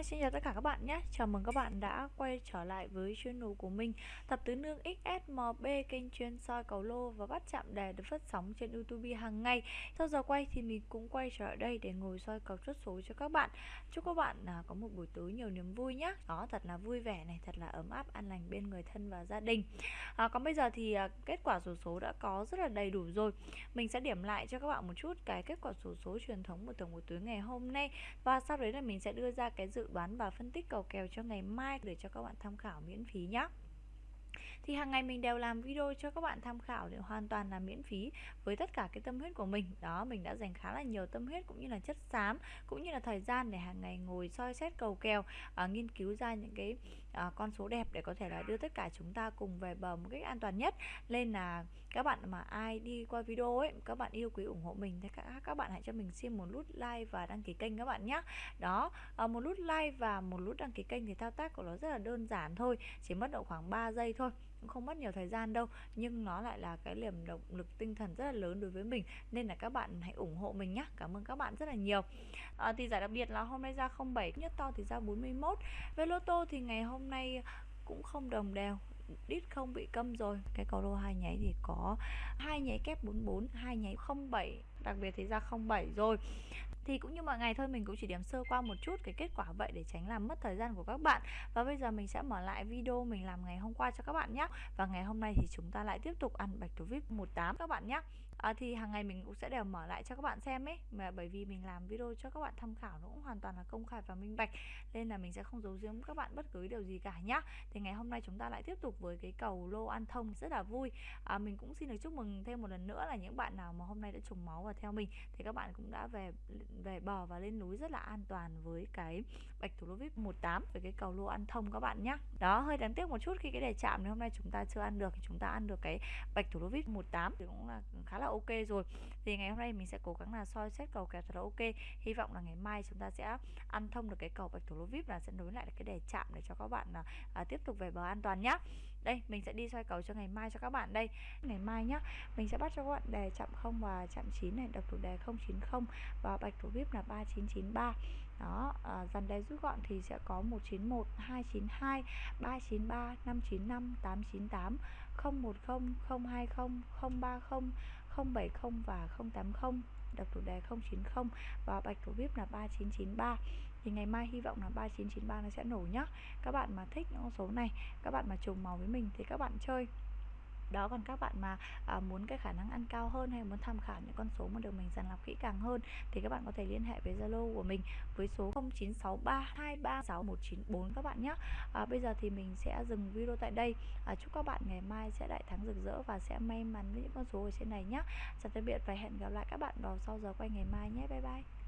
Hi, xin chào tất cả các bạn nhé. Chào mừng các bạn đã quay trở lại với channel của mình. Tập tứ nương XSMB kênh chuyên soi cầu lô và bắt chạm đề được phát sóng trên YouTube hàng ngày. Sau giờ quay thì mình cũng quay trở lại đây để ngồi soi cầu chốt số cho các bạn. Chúc các bạn à, có một buổi tối nhiều niềm vui nhé. Đó, thật là vui vẻ này, thật là ấm áp, an lành bên người thân và gia đình. À, Còn bây giờ thì à, kết quả số số đã có rất là đầy đủ rồi. Mình sẽ điểm lại cho các bạn một chút cái kết quả số số truyền thống của tổng buổi tối ngày hôm nay. Và sau đấy là mình sẽ đưa ra cái dự đoán và phân tích cầu kèo cho ngày mai để cho các bạn tham khảo miễn phí nhé thì hàng ngày mình đều làm video cho các bạn tham khảo để hoàn toàn là miễn phí với tất cả cái tâm huyết của mình. Đó mình đã dành khá là nhiều tâm huyết cũng như là chất xám cũng như là thời gian để hàng ngày ngồi soi xét cầu kèo à, nghiên cứu ra những cái à, con số đẹp để có thể là đưa tất cả chúng ta cùng về bờ một cách an toàn nhất. Nên là các bạn mà ai đi qua video ấy các bạn yêu quý ủng hộ mình thì các các bạn hãy cho mình xin một nút like và đăng ký kênh các bạn nhé đó à, một nút like và một nút đăng ký kênh thì thao tác của nó rất là đơn giản thôi chỉ mất độ khoảng 3 giây thôi cũng không mất nhiều thời gian đâu. Nhưng nó lại là cái niềm động lực tinh thần rất là lớn đối với mình nên là các bạn hãy ủng hộ mình nhé cảm ơn các bạn rất là nhiều. À, thì giải đặc biệt là hôm nay ra 07 nhất to thì ra 41 về lô tô thì ngày hôm hôm nay cũng không đồng đều, đít không bị câm rồi. Cái cầu lô hai nháy thì có hai nháy kép 44 hai nháy 07 đặc biệt thì ra 07 rồi. Thì cũng như mọi ngày thôi mình cũng chỉ điểm sơ qua một chút cái kết quả vậy để tránh làm mất thời gian của các bạn. Và bây giờ mình sẽ mở lại video mình làm ngày hôm qua cho các bạn nhé và ngày hôm nay thì chúng ta lại tiếp tục ăn bạch thủ vip 18 các bạn nhé à, thì hàng ngày mình cũng sẽ đều mở lại cho các bạn xem ấy. Mà bởi vì mình làm video cho các bạn tham khảo nó cũng hoàn toàn là công khai và minh bạch nên là mình sẽ không giấu giếm các bạn bất cứ điều gì cả nhá. Thì ngày hôm nay chúng ta lại tiếp tục với cái cầu lô an thông rất là vui. À, mình cũng xin được chúc mừng thêm một lần nữa là những bạn nào mà hôm nay đã trùng máu và theo mình thì các bạn cũng đã về về bờ và lên núi rất là an toàn với cái bạch thủ lô vip 18 với cái cầu lô ăn thông các bạn nhé đó hơi đáng tiếc một chút khi cái đề chạm hôm nay chúng ta chưa ăn được thì chúng ta ăn được cái bạch thủ lô vip 18 thì cũng là khá là ok rồi. Thì ngày hôm nay mình sẽ cố gắng là soi xét cầu kèo thật là ok. Hy vọng là ngày mai chúng ta sẽ ăn thông được cái cầu bạch thủ lô vip là sẽ nối lại cái đề chạm để cho các bạn là à, tiếp tục về bờ an toàn nhá đây mình sẽ đi xoay cầu cho ngày mai cho các bạn đây. Ngày mai nhá mình sẽ bắt cho các bạn đề chạm không và chạm 9 này độc thủ đề 090 và bạch thủ vip là 3993 đó à, dàn đề rút gọn thì sẽ có 191 292 393 595 898 010 020 030 070 và 080 đọc chủ đề 090 và bạch thủ vip là 3993 thì ngày mai hy vọng là 3993 nó sẽ nổ nhá. Các bạn mà thích những con số này, các bạn mà trùng màu với mình thì các bạn chơi đó còn các bạn mà à, muốn cái khả năng ăn cao hơn hay muốn tham khảo những con số mà được mình dàn lọc kỹ càng hơn thì các bạn có thể liên hệ với Zalo của mình với số 0963236194 các bạn nhé. À, bây giờ thì mình sẽ dừng video tại đây. À, chúc các bạn ngày mai sẽ đại thắng rực rỡ và sẽ may mắn với những con số ở trên này nhé. Chào tạm biệt và hẹn gặp lại các bạn vào sau giờ quay ngày mai nhé. Bye bye.